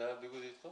баардыгы дейт го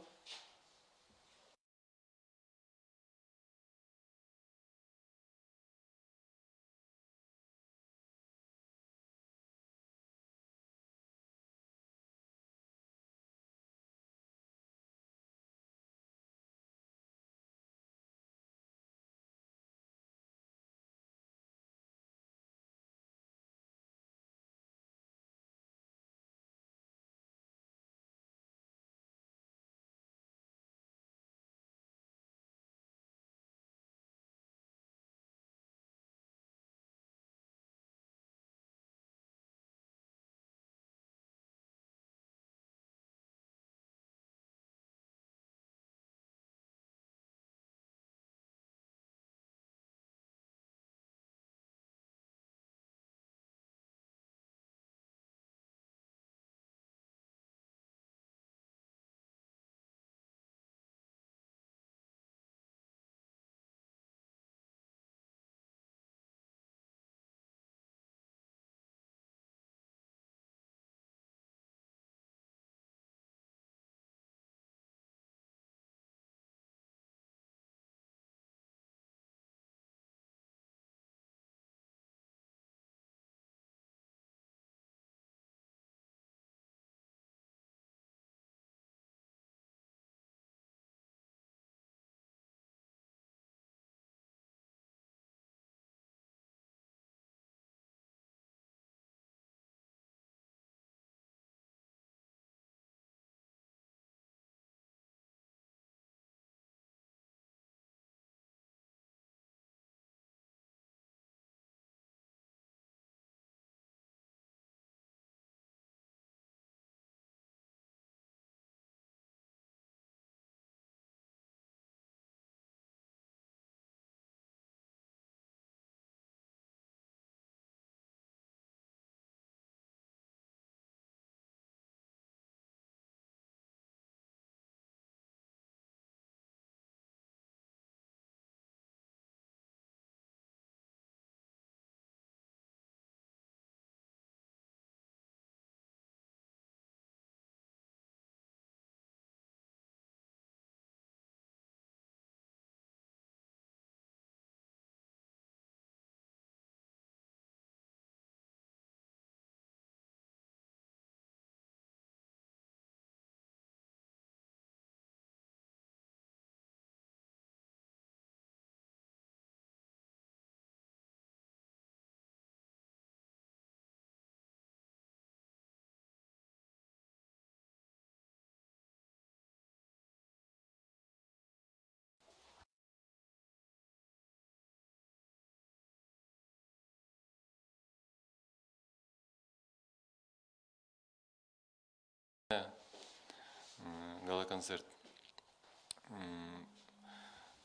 гала-концерт.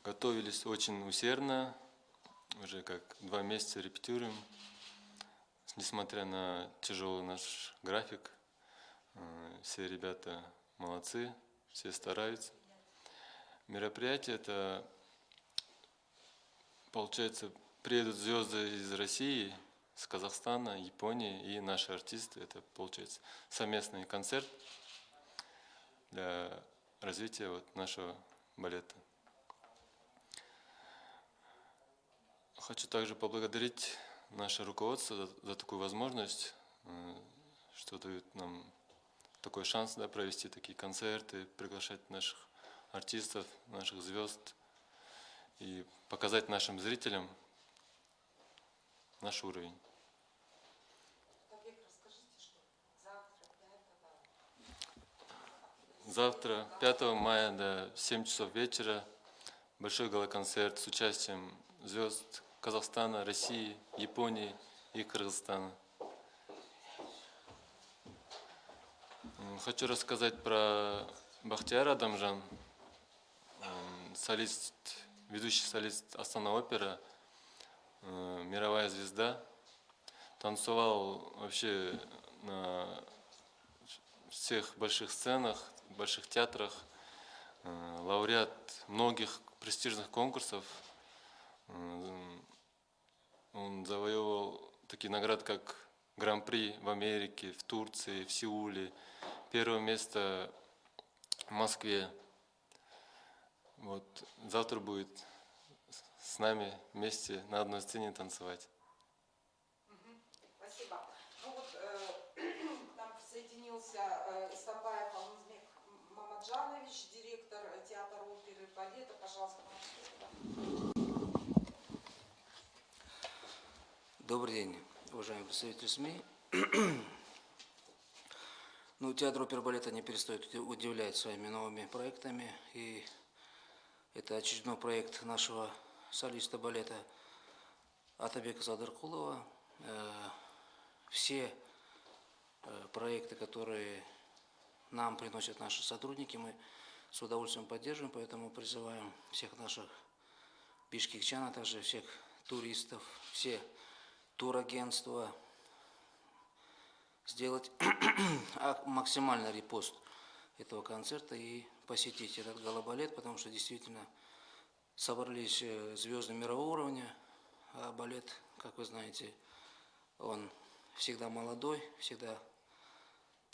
Готовились очень усердно, уже как два месяца репетируем. Несмотря на тяжелый наш график, все ребята молодцы, все стараются. Мероприятие это, получается, приедут звезды из России, с Казахстана, Японии и наши артисты. Это, получается, совместный концерт для развития вот нашего балета. Хочу также поблагодарить наше руководство за, за такую возможность, э, что дают нам такой шанс да, провести такие концерты, приглашать наших артистов, наших звезд и показать нашим зрителям наш уровень. Завтра, 5 мая до 7 часов вечера, большой галоконцерт с участием звезд Казахстана, России, Японии и Кыргызстана. Хочу рассказать про Бахтияр Адамжан, солист, ведущий солист Астана опера, э, мировая звезда. Танцевал вообще на всех больших сценах, больших театрах, э, лауреат многих престижных конкурсов. Э, он завоевывал такие награды, как Гран-при в Америке, в Турции, в Сеуле. Первое место в Москве. Вот завтра будет с нами вместе на одной сцене танцевать. Спасибо. Ну вот э, к нам присоединился э, Истапаев Алмазбек Мамаджанович, директор театра оперы и балета. Пожалуйста. Добрый день, уважаемые представители СМИ. Ну, театр оперы и балета не перестает уди- удивлять своими новыми проектами. И это очередной проект нашего солиста балета Атабека Садыркулова. Э, Все э, проекты, которые нам приносят наши сотрудники, мы с удовольствием поддерживаем, поэтому призываем всех наших бишкекчан, а также всех туристов, все турагентства сделать а- максимальный репост этого концерта и посетить этот галабалет, потому что действительно собрались э, звезды мирового уровня, а балет, как вы знаете, он всегда молодой, всегда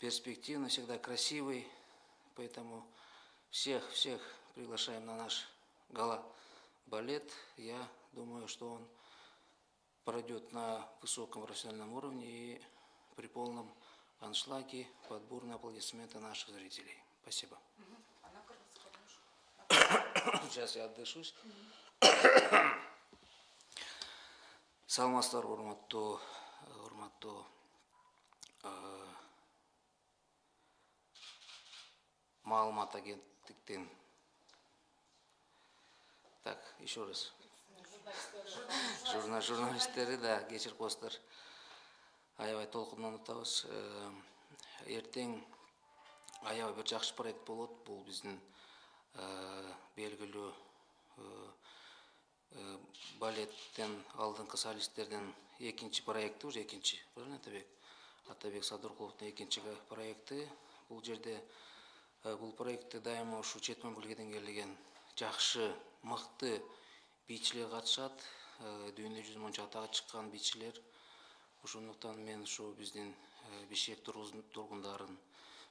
перспективный, всегда красивый, поэтому всех, всех приглашаем на наш гала-балет. Я думаю, что он пройдет на высоком профессиональном уровне и при полном аншлаге под бурные аплодисменты наших зрителей. Спасибо. Сейчас я отдышусь. саламатсыздар урматтуу урматтуу маалымат агенттиктин так еще раз Журна- журналисттери да кечирип коесуздар аябай толкундан атабыз эртең аябай бир жакшы проект болот. Бул биздин э, белгилүү э, э, балеттен алдыңкы солисттерден экинчи проекти уже экинчи атабек? Атабек садыркуловдун экинчи проекти бул жерде э, бул проектте дайыма ушу чет мамлекеттен келген жакшы мыкты бийчилер катышат. Э, дүйнө жүзүнө монча атагы чыккан бийчилер ошондуктан мен ушу биздин э, бишкек тургундарын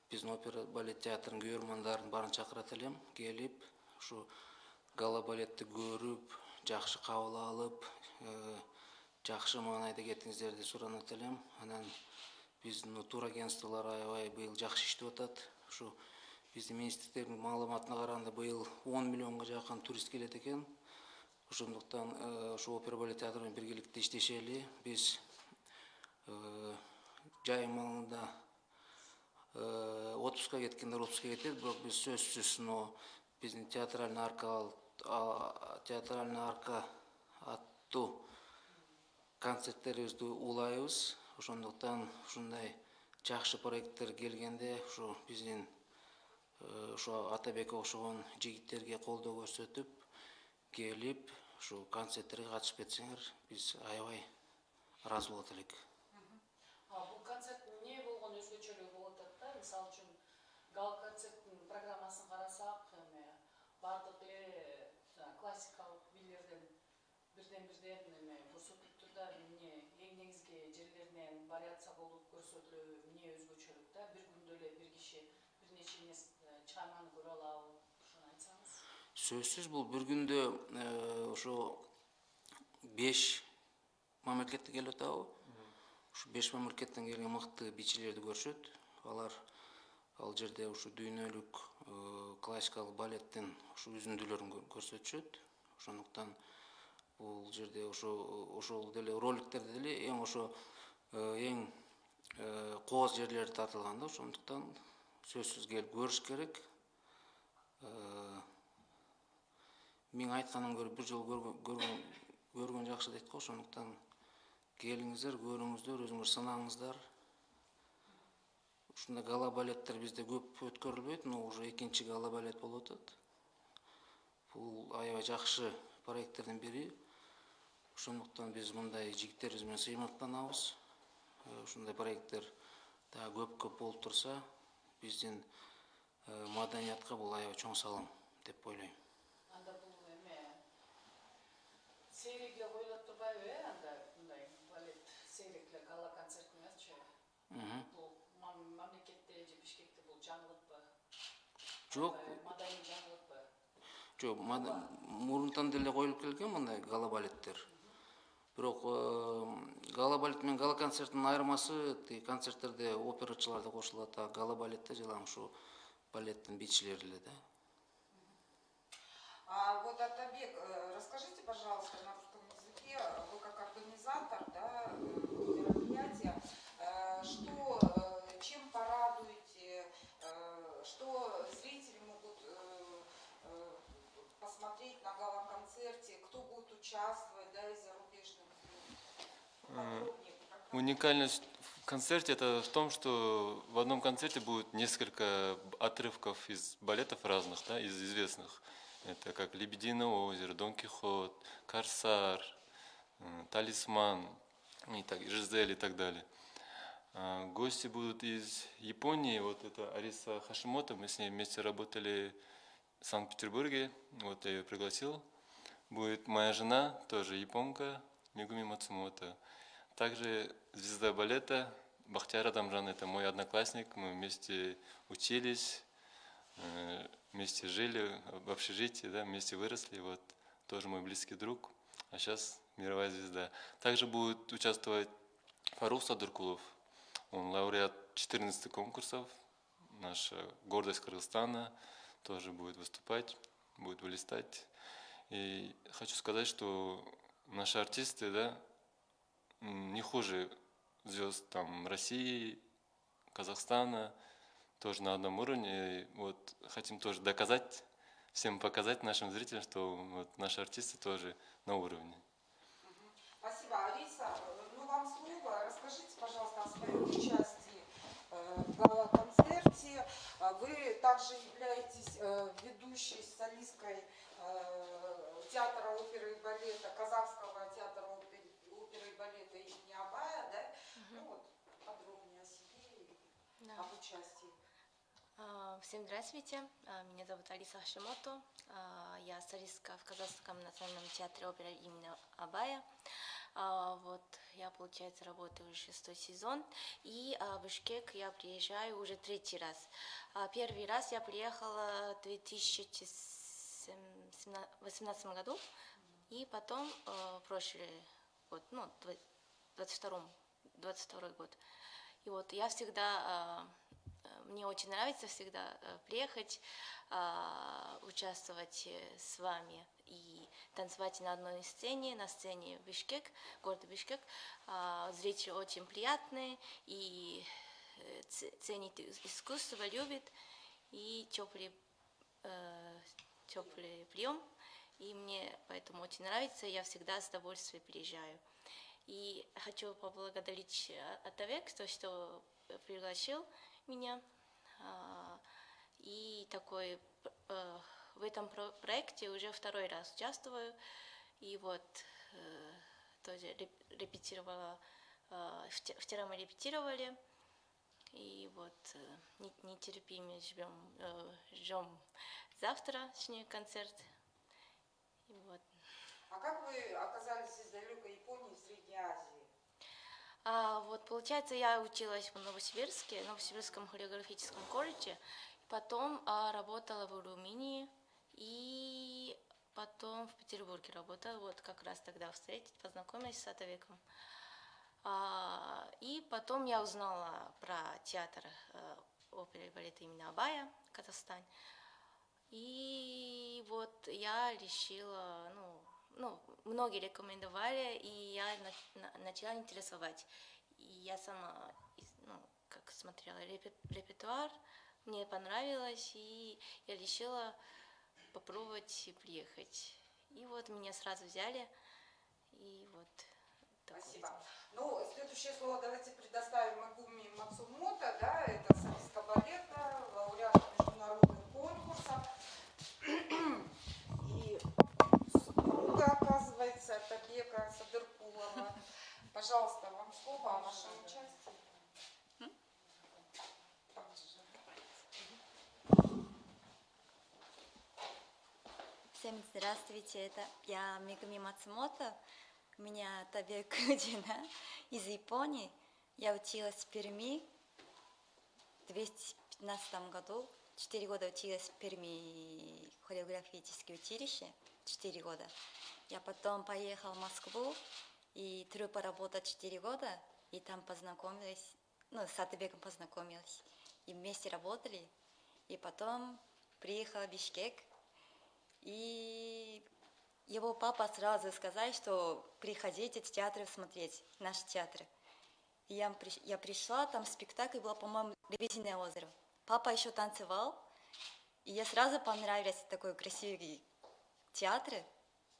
биздин опера балет театрынын көрөрмандарын баарын чакырат элем. Келип ушу гала балетти көрүп жакшы кабыл алып э, жакшы маанайда кетиңиздерди суранат элем. Анан биздин турагентстволор аябай быйыл жакшы иштеп атат. Ушу биздин министрликтердин маалыматына караганда быйыл он миллионго жакын турист келет экен. Ошондуктан э, ушу опера балет театры менен биргеликте иштешели. Биз э, жайым маалында э, отпускка кеткендер отпускка кетет бирок биз сөзсүз мына биздин театральный арка театральный арка аттуу концерттерибизди улайбыз. Ошондуктан ушундай жакшы проекттер келгенде ушу биздин э, ошо атабекке окшогон жигиттерге колдоо көрсөтүп келип ушу концерттерге катышып кетсеңер биз аябай ыраазы болот элек. Бул концерттин эмне болгон өзгөчөлүгү болуп атат да? Мисалы үчүн гал концерттин программасын карасак эме баардык эле классикалык бийлерден бирден бирден эме көрсөтүлүп тур да эң негизги жерлеринен вариация болуп көрсөтүлөбү эмне өзгөчөлүк да? Бир күндө эле бир киши бир нече чыгарманы көрө алабы айтсаңыз. Сөзсүз бул бир күндө э, ошо беш мамлекеттен келип атабы ушу беш мамлекеттен келген мыкты бийчилерди көрүшөт алар ал жерде ушу дүйнөлүк э, классикалык балеттин ушу үзүндүлөрүн кө- көрсөтүшөт. Ошондуктан бул жерде ошо ошол деле роликтерде деле эң ошо э, эң кооз жерлери тартылган да ошондуктан сөзсүз келип көрүш керек. Э, көрө бир жолу көргөн көргөн көргөн жакшы дейт го ошондуктан келиңиздер көрүңүздөр өзүңөр сынаңыздар. Ушундай гала балеттер бизде көп өткөрүлбөйт но уже экинчи гала балет болуп атат бул аябай жакшы проекттердин бири ошондуктан биз мындай жигиттерибиз менен сыймыктанабыз Э, ушундай проекттер дагы көп көп болуп турса биздин э, маданиятка бул аябай чоң салым деп ойлойм. Анда бул эме сейрекке коюлат турбайбы э анда мындай балет сейрек эле гала концерт эметчи Мгм. бул мам- мамлекетте же бишкекте бул жаңылыкпы? Жоқ, маданий жаңылыкпы? Мад- мурунтан деле коюлуп келген мындай гала балеттер. Бирок э, гала балет менен гала концерттин айырмасы тиги концерттерде операчылар да кошулат, а гала балетте жылам ушу балеттин бийчилери эле да. А вот Атабек, э, расскажите, пожалуйста, на русском языке, вы как организатор да, мероприятия, э, что, э, чем порадуете, что зрители могут посмотреть на гала-концерте, кто будет участвовать, да, из зарубежных Уникальность концерте это в том, что в одном концерте будет несколько отрывков из балетов разных, да, из известных. Это как «Лебединое озеро», «Дон Кихот», «Корсар», э, «Талисман», и так, «Жизель» и так далее. А, Гости будут из Японии, вот это Ариса Хашимото, мы с ней вместе работали в Санкт-Петербурге, вот я ее пригласил. Будет моя жена, тоже японка, Мигуми Мацумото. Также звезда балета Бахтияр Адамжан, это мой одноклассник, мы вместе учились, э, вместе жили в общежитии, да, вместе выросли, вот, тоже мой близкий друг, а сейчас мировая звезда. Также будет участвовать Фарух Садыркулов, он лауреат 14 конкурсов, наша гордость Кыргызстана, тоже будет выступать, будет блистать. И хочу сказать, что наши артисты, да, не хуже звезд там России, Казахстана, тоже на одном уровне. И вот хотим тоже доказать, всем показать нашим зрителям, что вот наши артисты тоже на уровне. Спасибо. Алиса, э, ну вам слово. Расскажите, пожалуйста, о своем участии э, в гала-концерте. А Вы также являетесь э, ведущей солисткой э, театра оперы и балета, Казахского театра оперы и балета имени Абая, да? Ну вот, подробнее о себе и Да. об участии. А, Всем здравствуйте, А, меня зовут Алиса Хашимото, А, я солистка в Казахском национальном театре оперы имени Абая. А, Вот, я, получается, работаю уже шестой сезон, и а, в Бишкек я приезжаю уже третий раз. А, Первый раз я приехала в 2018 году, и потом э, прошлый год, ну, дв- 22 22 год. И вот я всегда, э, мне очень нравится всегда э, приехать, а, участвовать э, с вами и танцевать на одной сцене, на сцене Бишкек, город Бишкек. Зрители очень приятные и э, ценит ис- искусство, любит и теплый, теплый прием. И мне поэтому очень нравится, я всегда с удовольствием приезжаю. И хочу поблагодарить э, Атавек, то, что пригласил меня. А, И такой э, в этом про- проекте уже второй раз участвую. И вот э, тоже реп- репетировала, э, вче- вчера мы репетировали. И вот э, не- нетерпимо ждем, э, ждем завтрашний концерт. И вот. А как вы оказались из далекой Японии в Средней Азии? А, вот, получается, я училась в Новосибирске, в Новосибирском хореографическом колледже. Потом а, работала в Румынии и потом в Петербурге работала. Вот как раз тогда встретить, познакомилась с Атавеком. А, и потом я узнала про театр э, оперы и балета имени Абая, Казахстан. И вот я решила, ну, ну, многие рекомендовали, и я на- на- начала интересовать. И я сама, ну, как смотрела репе- репертуар, мне понравилось, и я решила попробовать приехать. И вот меня сразу взяли, и вот Спасибо. Ну, следующее слово давайте предоставим Магуми Мацумото, да, это солистка балета, лауреат международных конкурсов. Оказывается, Табека Садыркулова. Пожалуйста, вам слово о вашем участии. Всем здравствуйте, это я Мегами Мацумото. Меня Табек жена из Японии. Я училась в Перми в 2015 году, четыре года училась в Перми хореографическое училище, четыре года. Я потом поехала в Москву, и труппа работала четыре года, и там познакомилась, ну, с Атыбеком познакомилась. И вместе работали. И потом приехала в Бишкек, и его папа сразу сказал, что приходите в театр смотреть, наш театр. И я, я пришла, там спектакль был, по-моему, «Лебединое озеро». Папа еще танцевал, и я сразу понравилась такой красивый театр,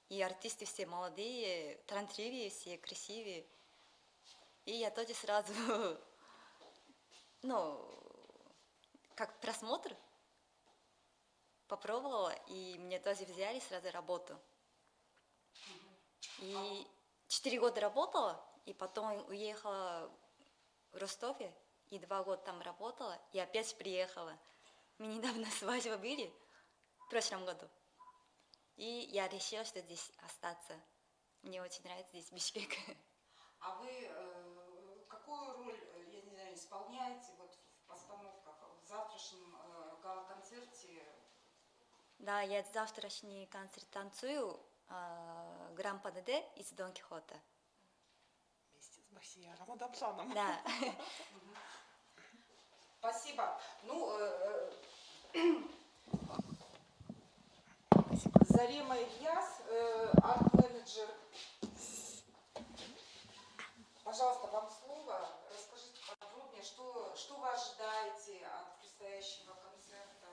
и артисты все молодые, талантливые, все красивые. И я тоже сразу, ну, как просмотр попробовала, и мне тоже взяли сразу работу. И четыре года работала, и потом уехала в Ростове, и два года там работала, и опять приехала. Мы недавно свадьбы были, в прошлом году. И я решила, что здесь остаться. Мне очень нравится здесь Бишкек. А вы э, какую роль, э, я не знаю, исполняете вот в постановках, в завтрашнем э, гала-концерте? Да, я завтрашний концерт танцую э, Гран ПДД из Дон Кихота. Вместе с Бахтияром Адамжаном. Да. Спасибо. Ну, э, э, Зарема Ильяс, э, арт-менеджер. Пожалуйста, вам слово. Расскажите подробнее, что, что вы ожидаете от предстоящего концерта?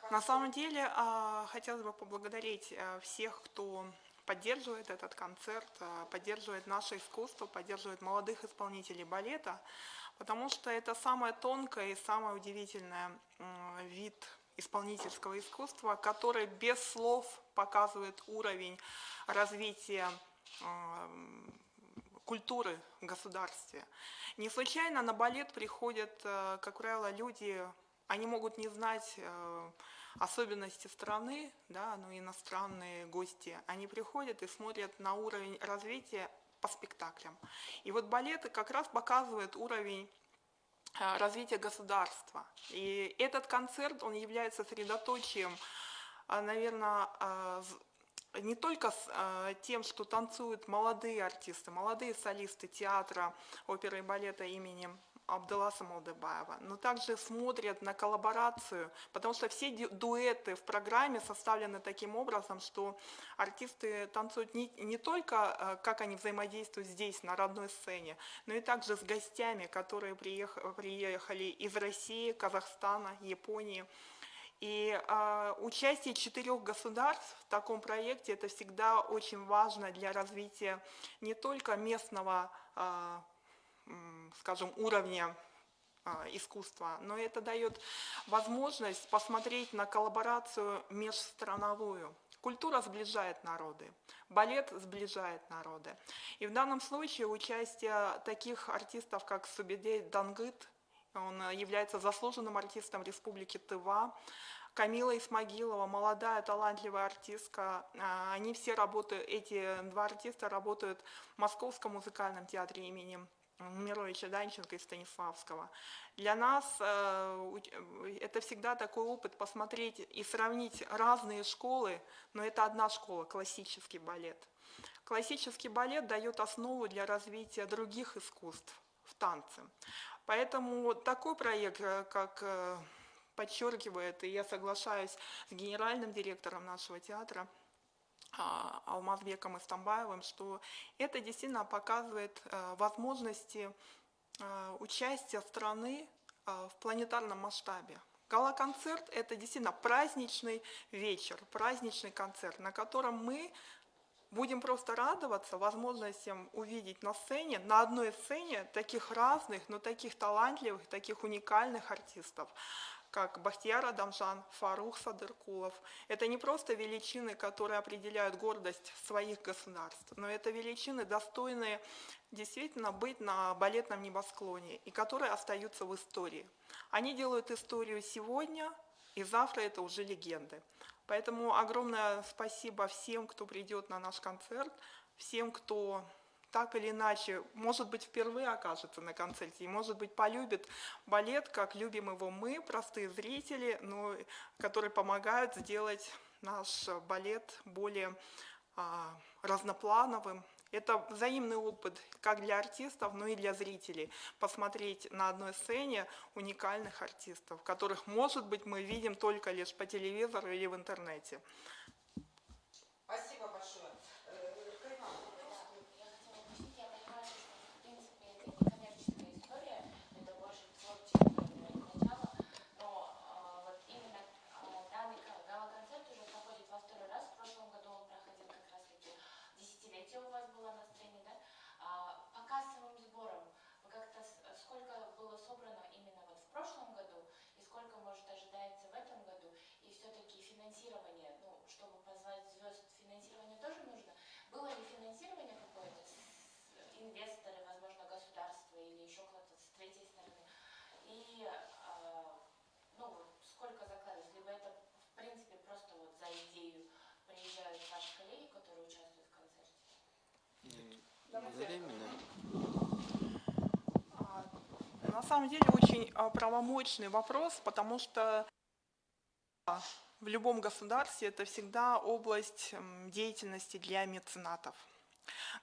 Как На самом деле, а, хотелось бы поблагодарить а, всех, кто поддерживает этот концерт, а, поддерживает наше искусство, поддерживает молодых исполнителей балета, потому что это самое тонкое и самое удивительное вид исполнительского искусства, который без слов показывает уровень развития ам, культуры в государстве. Не случайно на балет приходят, э, как правило, люди, они могут не знать э, особенности страны, да, но иностранные гости, они приходят и смотрят на уровень развития по спектаклям. И вот балет как раз показывает уровень развития государства. И этот концерт, он является средоточием, наверное, не только с э, тем, что танцуют молодые артисты, молодые солисты театра, оперы и балета имени Абдуласа Молдебаева, но также смотрят на коллаборацию, потому что все ду- дуэты в программе составлены таким образом, что артисты танцуют не, не только, э, как они взаимодействуют здесь, на родной сцене, но и также с гостями, которые приех- приехали из России, Казахстана, Японии. И э, участие четырех государств в таком проекте это всегда очень важно для развития не только местного, э, скажем, уровня э, искусства, но это дает возможность посмотреть на коллаборацию межстрановую. Культура сближает народы, балет сближает народы. И в данном случае участие таких артистов, как Субидей Дангыт, он является заслуженным артистом Республики Тыва. Камила Исмагилова, молодая талантливая артистка. А, Они все работают, эти два артиста работают в Московском музыкальном театре имени Мировича Данченко и Станиславского. Для нас э, э, это всегда такой опыт посмотреть и сравнить разные школы, но это одна школа, классический балет. Классический балет дает основу для развития других искусств в танце. Поэтому такой проект, э, как подчеркивает, и я соглашаюсь с генеральным директором нашего театра, Алмазбеком Истамбаевым, что это действительно показывает э, возможности э, участия страны э, в планетарном масштабе. Гала-концерт – это действительно праздничный вечер, праздничный концерт, на котором мы будем просто радоваться возможностям увидеть на сцене, на одной сцене таких разных, но таких талантливых, таких уникальных артистов, как Бахтияр Адамжан, Фарух Садыркулов. Это не просто величины, которые определяют гордость своих государств, но это величины, достойные действительно быть на балетном небосклоне и которые остаются в истории. Они делают историю сегодня, и завтра это уже легенды. Поэтому огромное спасибо всем, кто придет на наш концерт, всем, кто так или иначе, может быть, впервые окажется на концерте, и, может быть, полюбит балет, как любим его мы, простые зрители, но, которые помогают сделать наш балет более а, разноплановым. Это взаимный опыт как для артистов, но и для зрителей. Посмотреть на одной сцене уникальных артистов, которых, может быть, мы видим только лишь по телевизору или в интернете. Спасибо большое. Э, Карина, Я хотела уточнить, я понимаю, что в принципе это не коммерческая история, это больше творческое начало, но а, вот именно а, данный ка- гала-концерт уже проходит во второй раз. В прошлом году он проходил как раз таки десятилетие у вас было на сцене, да? А, по кассовым сборам вы как-то с- сколько было собрано именно вот в прошлом году и сколько может ожидается в этом году? И все-таки финансирование, ну, чтобы позвать звезд, финансирование тоже нужно. Было ли финансирование какое-то, с- инвесторы, возможно, государство или еще кто-то с третьей стороны? И, а, ну, сколько закладывается? Либо это, в принципе, просто вот за идею приезжают ваши коллеги, которые участвуют в концерте? Взаимно. А, На самом деле очень а, правомочный вопрос, потому что в любом государстве это всегда область деятельности для меценатов.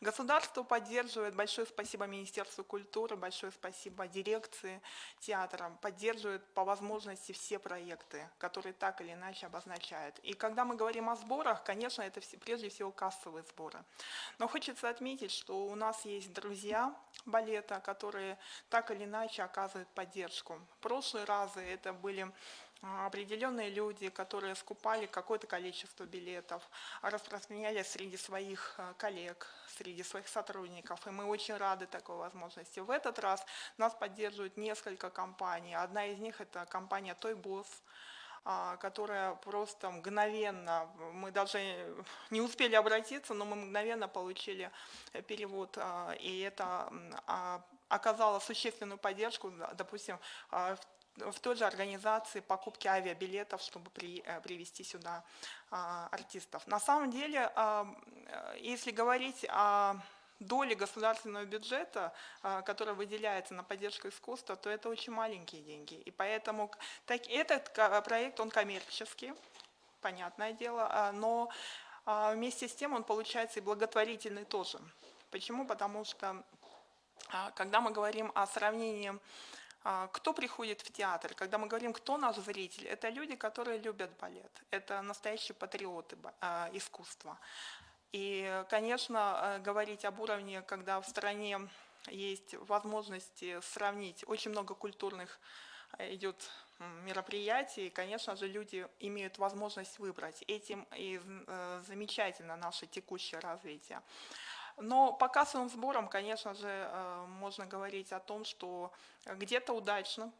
Государство поддерживает, большое спасибо Министерству культуры, большое спасибо дирекции театра, поддерживает по возможности все проекты, которые так или иначе обозначают. И когда мы говорим о сборах, конечно, это все- прежде всего кассовые сборы. Но хочется отметить, что у нас есть друзья балета, которые так или иначе оказывают поддержку. В прошлые разы это были определенные люди, которые скупали какое-то количество билетов, а распространяли среди своих а, коллег, среди своих сотрудников. И мы очень рады такой возможности. В этот раз нас поддерживают несколько компаний. Одна из них это компания Boss, а, которая просто мгновенно, мы даже не успели обратиться, но мы мгновенно получили э, перевод, а, и это а, оказало существенную поддержку, допустим, а, в в той же организации покупки авиабилетов, чтобы при- э, привести сюда а, артистов. На самом деле, а, э, если говорить о доле государственного бюджета, а, которая выделяется на поддержку искусства, то это очень маленькие деньги. И поэтому так, этот проект, он коммерческий, понятное дело, а, но а, вместе с тем он получается и благотворительный тоже. Почему? Потому что когда мы говорим о сравнении, кто приходит в театр, когда мы говорим, кто наш зритель, это люди, которые любят балет, это настоящие патриоты а, искусства. И, конечно, э, говорить об уровне, когда в стране есть возможности сравнить очень много культурных э, идет мероприятий, конечно же, люди имеют возможность выбрать. Этим и э, замечательно наше текущее развитие. Но по кассовым сборам, конечно же, э, можно говорить о том, что где-то удачно,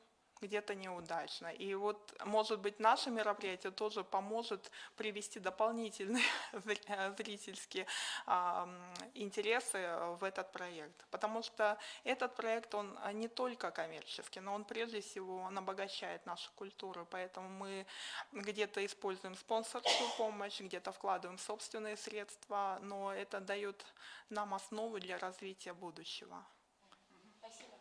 где-то неудачно. И вот, может быть, наше мероприятие тоже поможет привести дополнительные зри- зрительские а, интересы в этот проект. Потому что этот проект, он а, не только коммерческий, но он прежде всего, он обогащает нашу культуру. Поэтому мы где-то используем спонсорскую помощь, где-то вкладываем собственные средства, но это дает нам основу для развития будущего. Спасибо.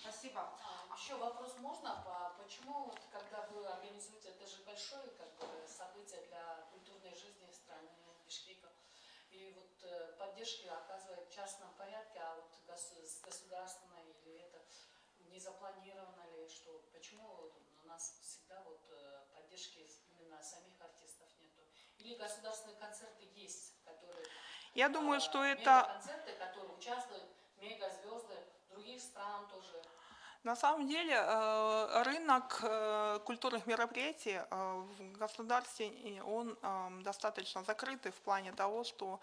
Спасибо. Еще вопрос можно? По- Почему, вот, когда вы организуете, это же большое как бы, событие для культурной жизни страны Бишкека, и вот э, поддержки оказывает в частном порядке, а вот гос- с государственной или это не запланировано ли, что почему вот у нас всегда вот э, поддержки именно самих артистов нету? Или государственные концерты есть, которые Я думаю, а, что это концерты, которые участвуют мегазвезды других стран тоже. На самом деле э, рынок э, культурных мероприятий э, в государстве, он э, достаточно закрытый в плане того, что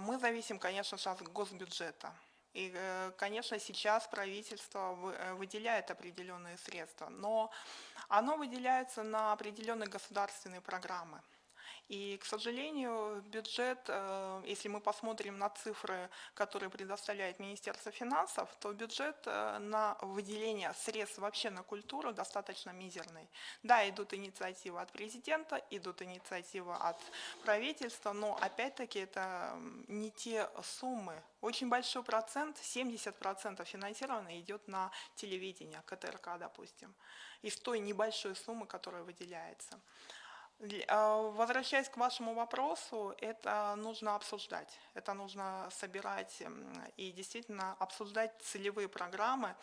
мы зависим, конечно от госбюджета. И, конечно, сейчас правительство вы- выделяет определенные средства, но оно выделяется на определенные государственные программы. И, к сожалению, бюджет, э, если мы посмотрим на цифры, которые предоставляет Министерство финансов, то бюджет э, на выделение средств вообще на культуру достаточно мизерный. Да, идут инициативы от президента, идут инициативы от правительства, но опять-таки это не те суммы. Очень большой процент, 70% финансирования идет на телевидение, КТРК, допустим, из той небольшой суммы, которая выделяется. А, Возвращаясь к вашему вопросу, это нужно обсуждать, это нужно собирать и действительно обсуждать целевые программы.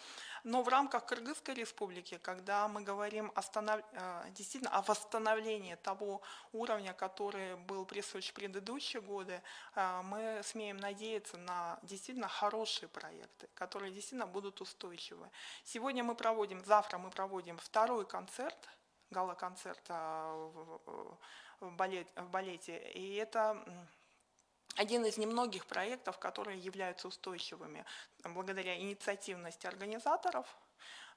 Но в рамках Кыргызской республики, когда мы говорим о станов- э, действительно о восстановлении того уровня, который был присущ в предыдущие годы, э, мы смеем надеяться на действительно хорошие проекты, которые действительно будут устойчивы. Сегодня мы проводим, завтра мы проводим второй концерт гала-концерт а, в, балет- в балете. И это один из немногих проектов, которые являются устойчивыми. Благодаря инициативности организаторов,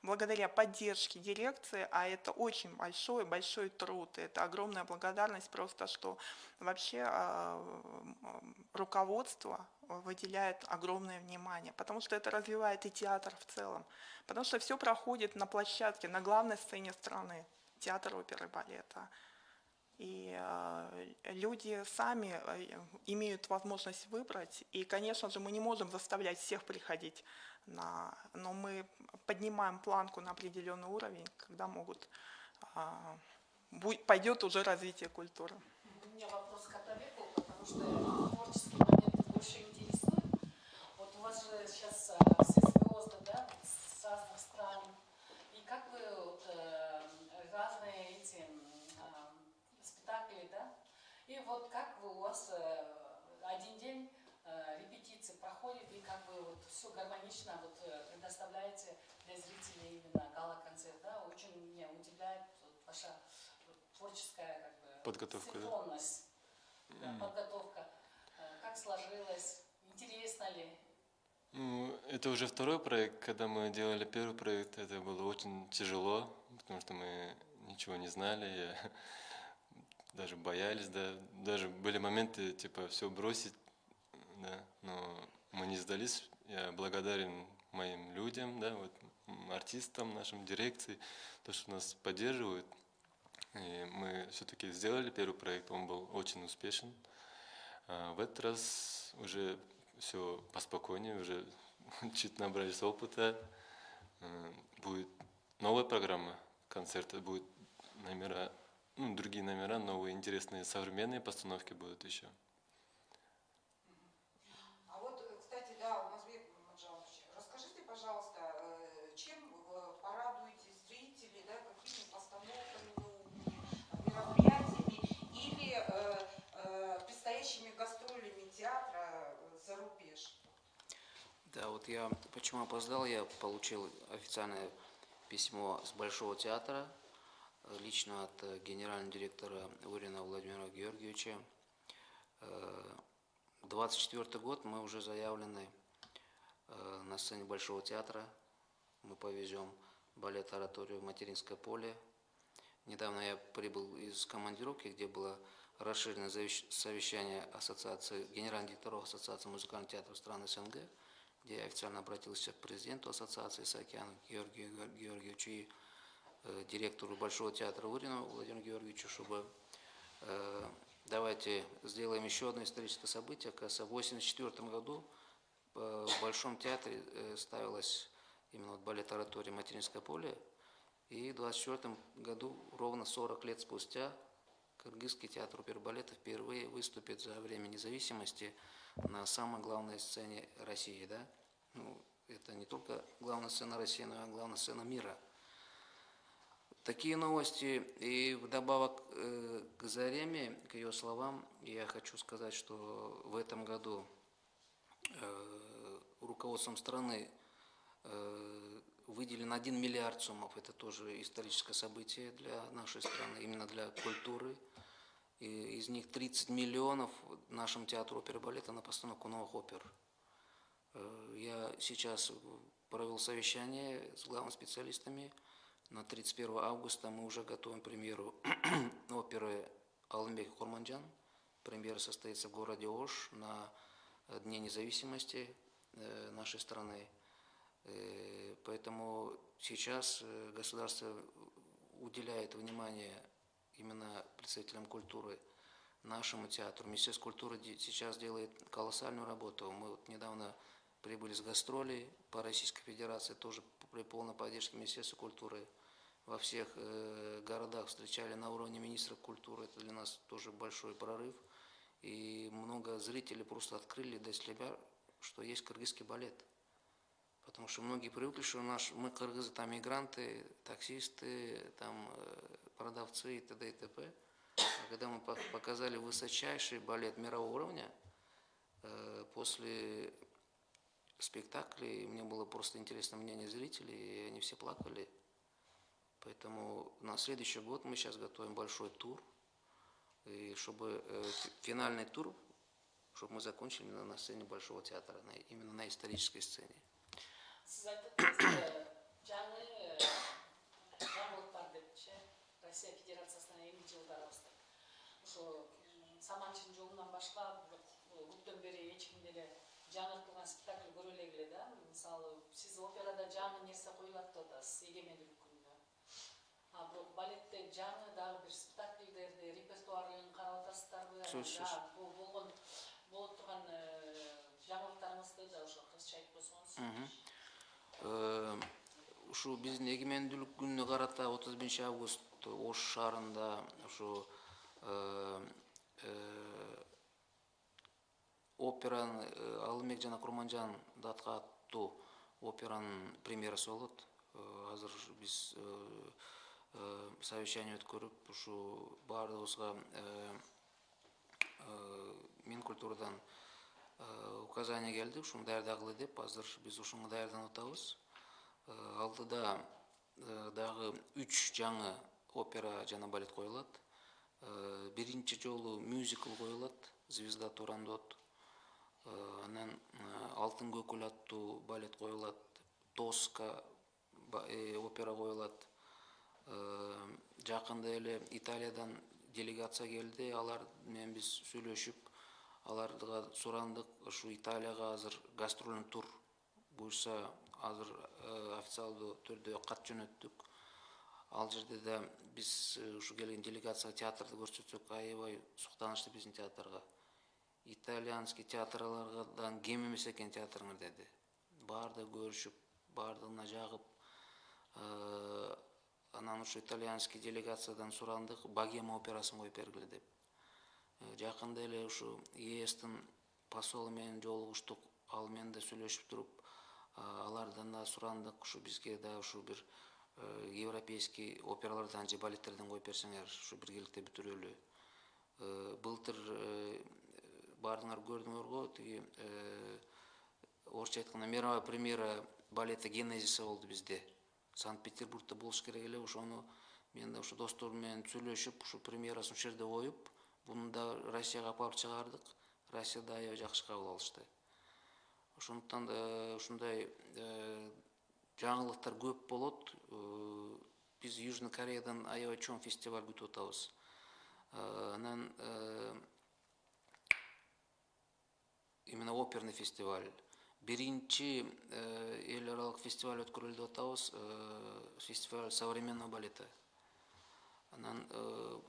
благодаря поддержке дирекции, а это очень большой, большой труд, это огромная благодарность просто, что вообще а, руководство выделяет огромное внимание, потому что это развивает и театр в целом, потому что все проходит на площадке, на главной сцене страны, театр оперы и балета. И э, люди сами э, имеют возможность выбрать. И, конечно же, мы не можем заставлять всех приходить, на, но мы поднимаем планку на определенный уровень, когда могут, а, пойдет уже развитие культуры. У меня вопрос к Атабеку, потому что творческий момент больше интересует. Вот у вас же сейчас а, все звезды, да, вот с разных стран. И как вы вот, э, разные эти м, а, спектакли, да? И вот как вы у вас э, один день э, репетиции проходит, и как вы вот все гармонично вот, э, предоставляете для зрителей именно гала-концерт, да? Очень меня удивляет вот ваша вот творческая как бы Подготовка, да? синхронность, да, подготовка. Э, Как сложилось? Интересно ли? Ну, это уже второй проект. Когда мы делали первый проект, это было очень тяжело, потому что мы ничего не знали, я- даже боялись, да. Даже были моменты, типа, все бросить, да, но мы не сдались. Я благодарен моим людям, да, вот артистам, нашим дирекции, то, что нас поддерживают. И мы все-таки сделали первый проект, он был очень успешен. А в этот раз уже все поспокойнее, уже чуть набрались опыта. Э, Будет новая программа концерта, будет номера, ну, другие номера, новые интересные современные постановки будут еще. А вот, э, кстати, да, Умазбек Маджанович, расскажите, пожалуйста, э, чем вы порадуете зрителей, да, какими постановками новыми, мероприятиями или э, э, предстоящими гастролями театра э, за рубеж? Да, вот я почему опоздал, я получил официальное письмо с Большого театра, э, лично от э, генерального директора Урина Владимира Георгиевича. Э, 24 год мы уже заявлены на сцене Большого театра. Мы повезем балет ораторию в Материнское поле. Недавно я прибыл из командировки, где было расширенное совещание ассоциации, генеральных директоров Ассоциации музыкальных театров стран СНГ, где я официально обратился к президенту ассоциации Саакяну Георгию Геор- Георгиевичу и э, директору Большого театра Урину Владимиру Георгиевичу, чтобы э, давайте сделаем еще одно историческое событие. Оказывается, в 1984 году э, в Большом театре э, ставилась именно вот балет оратория «Материнское поле», и в 1924 году, ровно 40 лет спустя, Кыргызский театр оперы и балета впервые выступит за время независимости на самой главной сцене России. Да? Ну, это не только главная сцена России, но и главная сцена мира. Такие новости. И вдобавок э, к Зареме, к ее словам, я хочу сказать, что в этом году э, руководством страны э, выделен 1 миллиард суммов. Это тоже историческое событие для нашей страны, именно для культуры. И из них 30 миллионов нашему театру оперы и балета на постановку новых опер. Э, Я сейчас провел совещание с главными специалистами. На 31 августа мы уже готовим премьеру оперы Алымбек Курманжан. Премьера состоится в городе Ош на Дне независимости э, нашей страны. Э, Поэтому сейчас государство уделяет внимание именно представителям культуры, нашему театру. Министерство культуры сейчас делает колоссальную работу. Мы вот недавно прибыли с гастролей по Российской Федерации, тоже при полной поддержке Министерства культуры. Во всех э, городах встречали на уровне министра культуры. Это для нас тоже большой прорыв. И много зрителей просто открыли для себя, что есть кыргызский балет. Потому что многие привыкли, что наш, мы кыргызы там мигранты, таксисты, там э, продавцы и т.д. и т.п. А когда мы пок- показали высочайший балет мирового уровня, э, после спектаклей мне было просто интересно мнение зрителей, и они все плакали. Поэтому на следующий год мы сейчас готовим большой тур, и чтобы э, фи- финальный тур, чтобы мы закончили на, сцене Большого театра, именно на исторической сцене. Сіз айттыңыз жаңы жаңылықтар депчи россия федерациясынан эми жылдары бастап ошо саманчынын жолунан башка көптөн бери эч ким деле жаңыртылган спектакль көрө элегиле да мисалы сиз операда жаңы нерсе коюлат деп атасыз эгемендүүлүк күнүнө а бирок балетте жаңы дагы бир спектакльдерди репертуарын карап атасыздарбы бул болгон болуп турган жаңылыктарыңызды да ошо кыргызча айтып койсоңуз ушу биздин эгемендүүлүк күнүнө карата отуз биринчи август ош шаарында ушу э, э, операны э, алымбек жана курманжан датка аттуу операнын премьерасы болот. Э, азыр биз э, э, совещание өткөрүп ушу баардыгыбызга э, э, минкультурадан э, указание келди ушуну даярдагыла деп. Азыр биз ушуга даярданып атабыз. Э, алдыда э, дагы үч жаңы опера жана балет коюлат. Э, биринчи жолу мюзикл коюлат звезда турандот Э, анан э, алтын көкүл аттуу балет коюлат тоска э, опера коюлат. Э, жакында эле италиядан делегация келди. Алар менен биз сүйлөшүп аларга сурандык ушу италияга азыр гастрольный тур буюрса азыр э, официалдуу түрдө кат жөнөттүк. Ал жерде да биз э, ушу келген делегацияга театрды көрсөтсөк аябай суктанышты биздин театрга. Итальянский театрлардан кем эмес экен театрыңар деди. Баардыгы көрүшүп баардыгына жагып Э, анан ушу итальянский делегациядан сурандык богема операсын коюп бергиле деп. Э, жакында эле ушу естин посолу менен жолугуштук ал менен да сүйлөшүп туруп а, алардан да сурандык ушу бизге да ушу бир э, европейский опералардан же балеттерден коюп берсеңер ушу биргеликте бүтүрөлү. Э, былтыр э, баардыгыңар көрдүңөр го тиги орусча айтканда мировая премьера балета генезиса болду бизде. Санкт петербургда болуш керек эле ошону мен да ушу досторум менен сүйлөшүп ушу премьерасын ушул жерде коюп буну да россияга алып барып чыгардык россияда аябай жакшы кабыл алышты. Ошондуктан э, ушундай э, жаңылыктар көп болот. Э, биз южный кореядан аябай чоң фестиваль күтүп атабыз. Анан именно оперный фестиваль. Биринчи эл аралык фестиваль өткөрөлү деп атабыз фестиваль современного балета. Анан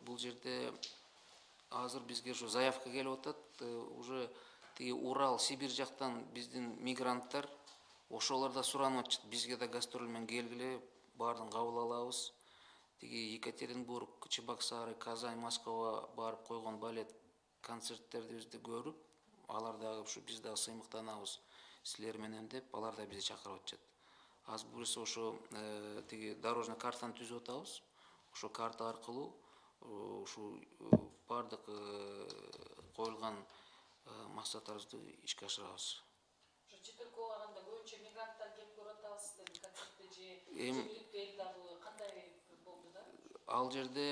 бул жерде азыр бизге ушу заявка келип атат э, уже тиги урал сибирь жактан биздин мигранттар ошолор да суранып атышат бизге да гастроль менен келгиле баарын кабыл алабыз. Тиги екатеринбург чебоксары казань москвага барып койгон балет концерттерибизди көрүп алар дагы ушу биз дагы сыймыктанабыз силер менен деп алар да бизди чакырып атышат. Азыр буюрса ошо э, тиги дорожный картаны түзүп атабыз. Ошо карта аркылуу ушул э, баардык э, коюлган э, максаттарыбызды ишке ашырабыз. Ошо чет өлкөгө барганда көбүнчө мигранттар келип көрүп атабыз сиздердин концертти же Эм- жергиликтүү эл дагы кандай болду да? ал жерде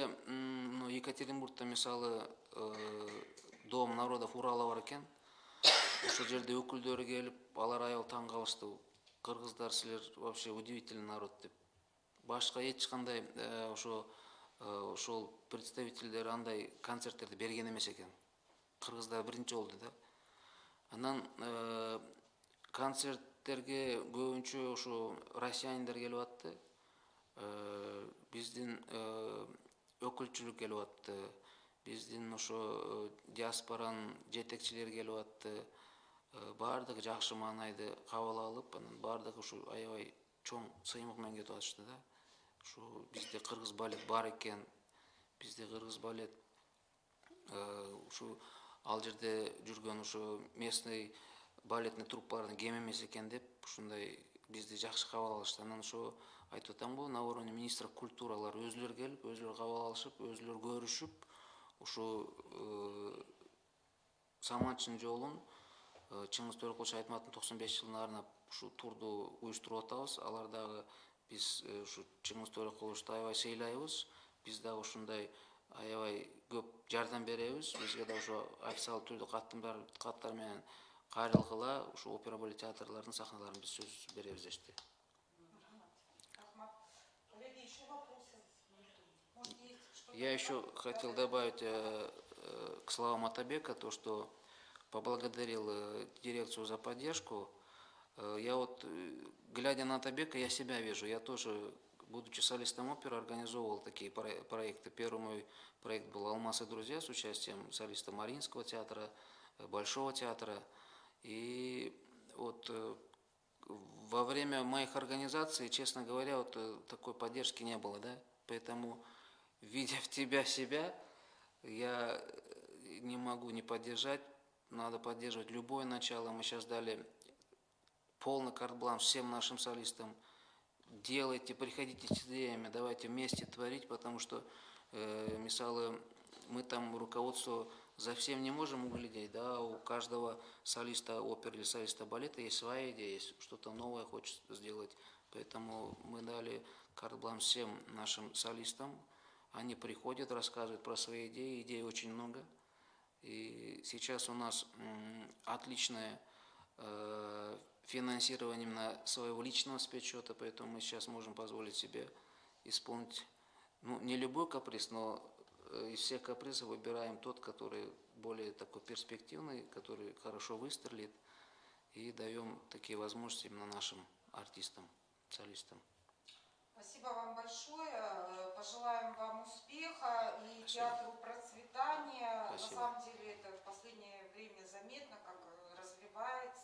екатеринбургда мисалы э, дом народов урала бар экен. Ошол жерде өкүлдөрү келип алар аябай таң калышты. Кыргыздар силер вообще удивительный народ деп. Башка эч кандай э, ошо э, ошол представительдер андай концерттерди берген эмес экен кыргызда биринчи болду да? Анан э, концерттерге көбүнчө ошо россияниндер келип атты Э, биздин э, өкүлчүлүк келип атты биздин ошо э, диаспоранын жетекчилери келип атты баардыгы жакшы маанайды кабыл алып анан баардыгы ушу аябай чоң сыймык менен кетип атышты да ушу бизде кыргыз балет бар экен. Бизде кыргыз балет ушу ал жерде жүргөн ушу местный балетный труппалардын кем эмес экен деп ушундай бизди жакшы кабыл алышты. Анан ошо айтып атам го на уровне министра культуралар өзүлөрү келип өзүлөрү кабыл алышып өзүлөрү көрүшүп ушу саманчынын жолун чыңгыз төреқұлович айтматовдун токсон беш жылына арнап ушу турду уюштуруп атабыз. Алар дагы биз ушу чыңгыз төреқұловичти аябай сыйлайбыз биз дагы ушундай аябай көп жардам беребиз бизге да ошо официалдуу түрдө каттар менен кайрылгыла ушу опера балет театрлардын сахналарын биз сөзсүз беребиз что-то Я еще хотел добавить к словам Атабека то, что поблагодарил дирекцию за поддержку. Э, Я вот, э, глядя на Атабека, я себя вижу. Я тоже, будучи солистом оперы, организовывал такие про- проекты. Первый мой проект был «Алмаз и друзья» с участием солиста Мариинского театра, э, Большого театра. И вот во время моих организаций, честно говоря, вот такой поддержки не было, да, поэтому, видя в тебя себя, я не могу не поддержать, надо поддерживать любое начало. Мы сейчас дали полный карт-бланш всем нашим солистам. Делайте, приходите с идеями, давайте вместе творить, потому что, э, мисалы, мы там руководство за всем не можем углядеть, да, у каждого солиста оперы или солиста балета есть своя идея, есть что-то новое хочет сделать. Поэтому мы дали карт-бланш всем нашим солистам. Они приходят, рассказывают про свои идеи, идей очень много. И сейчас у нас м, отличное э, финансирование именно своего личного спецсчета, поэтому мы сейчас можем позволить себе исполнить, ну, не любой каприз, но э, из всех капризов выбираем тот, который более такой перспективный, который хорошо выстрелит, и даем такие возможности именно нашим артистам, солистам. Спасибо вам большое. Э, Пожелаем вам успеха и театру процветания. Спасибо. На самом деле это в последнее время заметно, как э, развивается,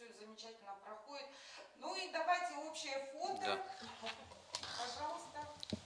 все замечательно проходит. Ну и давайте общее фото. Да. Пожалуйста.